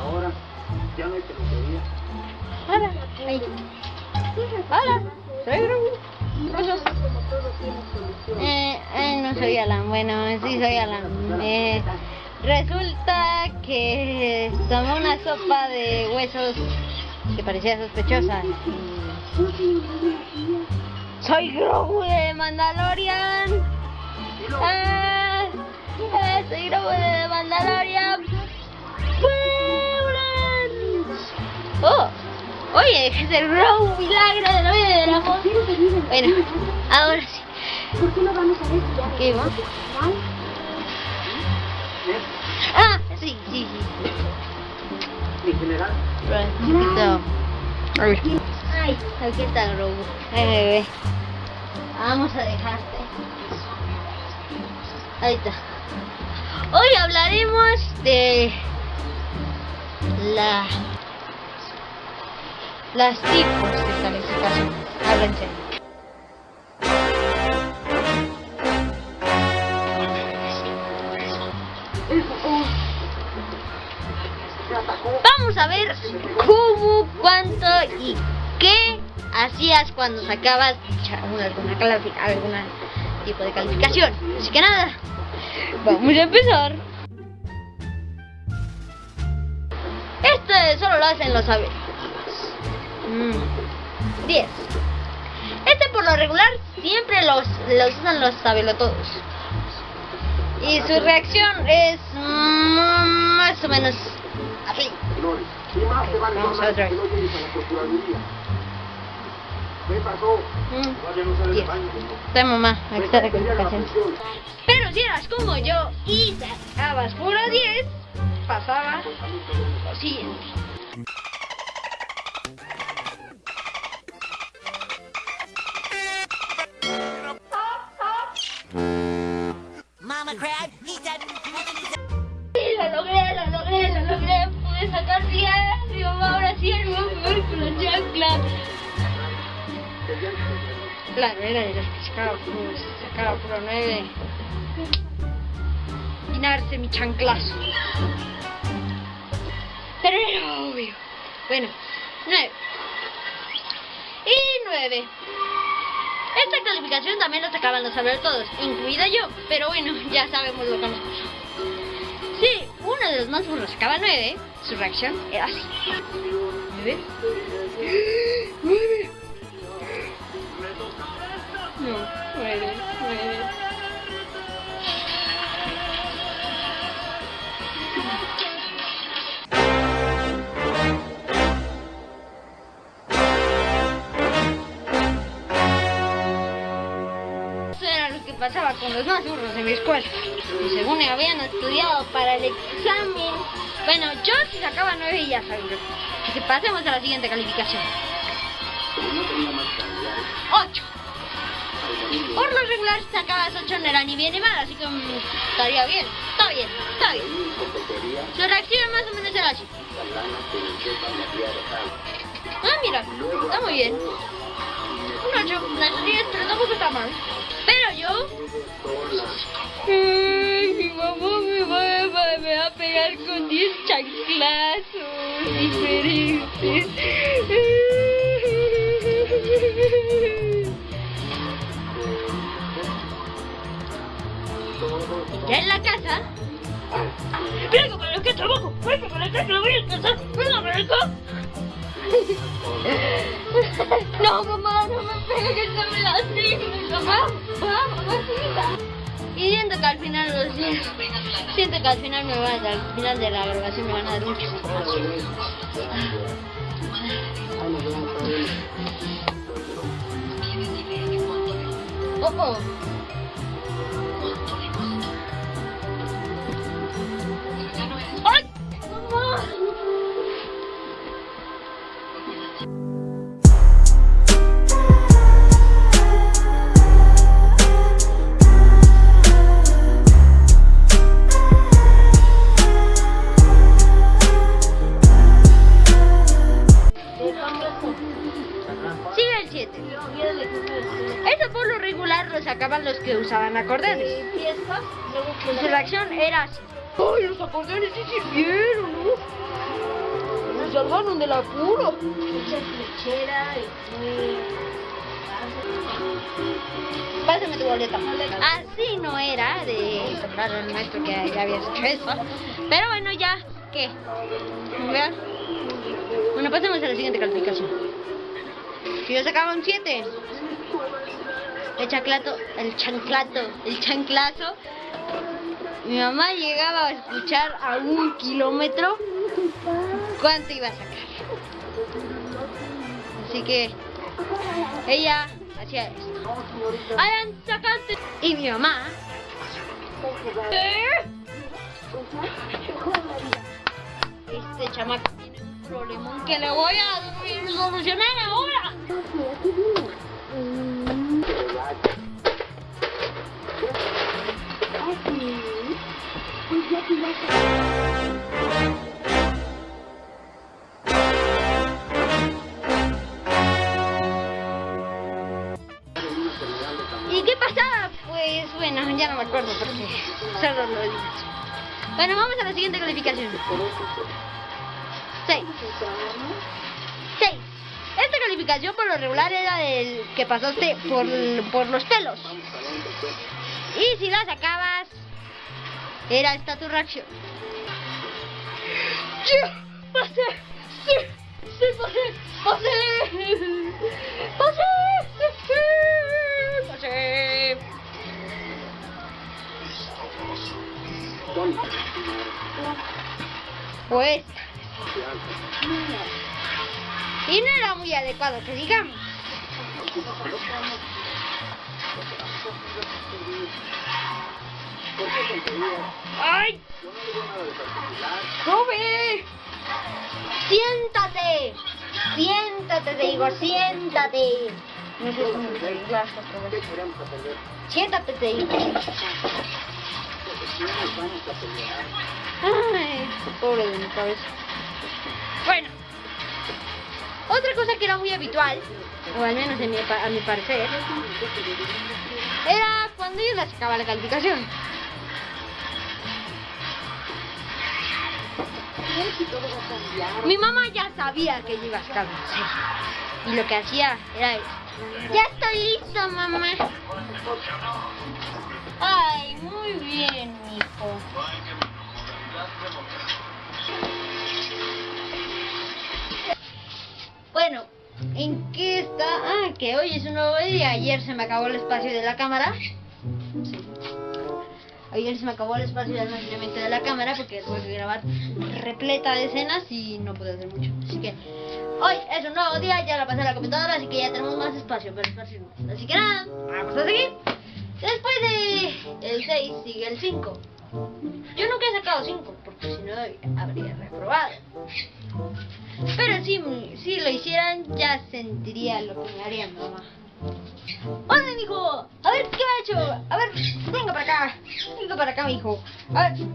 Ahora ya no hay peluquería. Hola. Ahí. Hola. Soy Gru. Eh, eh, no soy Alan. Bueno, sí soy Alan. Eh, resulta que tomé una sopa de huesos que parecía sospechosa. Soy Grogu de Mandalorian. Ah, eh, soy Grogu de Mandalorian. Oye, es el Grogu milagro de la vida del amor. Bueno, ahora sí. ¿Por qué no vamos a ver ¿Qué va? Ah, sí, sí, sí. En general, Chiquito. Ay, Aquí está el Grogu. Ay, bebé. Vamos a dejarte. Ahí está. Hoy hablaremos de la las tipos de calificación. Háblense. Vamos a ver cómo, cuánto y qué hacías cuando sacabas alguna, tipo de calificación. Así que nada, vamos a empezar. Este solo lo hacen los saberes. 10. Este por lo regular siempre los, los usan los sabelotodos. Y su reacción es mm, más o menos así. Vamos más otra vez. a. Mm. Está mamá, aquí está la calificación. Pero si eras como yo y sacabas puro 10, pasaba lo siguiente. Claro, era de las que sacaba sacaba puro 9. Llenarse mi chanclazo. Pero era obvio. Bueno, 9. Y 9. Esta calificación también la sacaban los saber todos, incluida yo. Pero bueno, ya sabemos lo que nos pasó. Sí, uno de los más burros sacaba 9, su reacción era así. ¿9? ¡Nueve! No, nueve, nueve. Eso era lo que pasaba con los más burros de mi escuela. Y según habían estudiado para el examen. Bueno, yo sí sacaba 9 y ya sabía. Así que pasemos a la siguiente calificación. 8. Por lo regular si sacabas 8 no era ni bien ni mal, así que mm, estaría bien. Está bien, está bien. Su reacción más o menos era así. Ah, mira, está muy bien. Un 8, no es 10, pero tampoco está mal. Pero yo... Ay, mi mamá me va, me va a pegar con 10 chanclazos diferentes. En la casa... ¡Venga para acá, trabajo! ¡Venga para acá, que lo voy a alcanzar! ¡Venga para! No, mamá, no me pegues, no me lastimes, mamá. Mamá, mamacita. Y siento que al final los días, siento que al final me van a dar, al final de la grabación me van a dar mucho. Oh, oh. Su reacción era así. ¡Ay, los acordeones sí sirvieron! ¿no? salvaron del apuro. Mucha flechera y muy... Pásame tu boleta. Así no era de comprar el maestro que ya había hecho eso. Pero bueno, ya, ¿qué? Vean. Bueno, pasemos a la siguiente calificación. Si yo sacaba un 7, el chanclato, el chanclato, el chanclazo, mi mamá llegaba a escuchar a un kilómetro cuánto iba a sacar. Así que ella hacía esto. Sacaste. Y mi mamá. Este chamaco tiene un problemón que le voy a solucionar ahora. ¿Y qué pasaba? Pues bueno, ya no me acuerdo porque solo lo digo. Bueno, vamos a la siguiente calificación. 6. 6. Esta calificación por lo regular era del que pasaste por, por los pelos. Y si la sacabas, era esta tu reacción. ¡Ya! ¡Pasé! ¡Sí! ¡Sí, pasé! ¡Pasé! ¡Pasé! ¡Pasé! Pues... Y no era muy adecuado que digamos. ¡Ay! ¡Sube! ¡Siéntate! ¡Siéntate, te digo! ¡Siéntate! No sé cómo otra. Siéntate, te digo. Ay, pobre de mi cabeza. Bueno, otra cosa que era muy habitual, o al menos a mi parecer, era cuando yo sacaba la calificación. Mi mamá ya sabía que yo iba a sacar. Y lo que hacía era esto. Ya estoy listo, mamá. Ay, muy bien, hijo. Bueno, ¿en qué está? Ah, que hoy es un nuevo día. Ayer se me acabó el espacio de la cámara. Sí. Ayer se me acabó el espacio de almacenamiento de la cámara porque tuve que grabar repleta de escenas y no pude hacer mucho. Así que hoy es un nuevo día, ya la pasé a la computadora, así que ya tenemos más espacio para esparcir más. Así que nada, vamos a seguir. Después de el 6 sigue el 5. Yo nunca he sacado 5 porque si no habría reprobado. Pero si, si lo hicieran ya sentiría lo que me haría mamá. ¡Hola, mijo! A ver, ¿qué ha hecho? A ver, venga para acá. Venga para acá, mijo. A ver.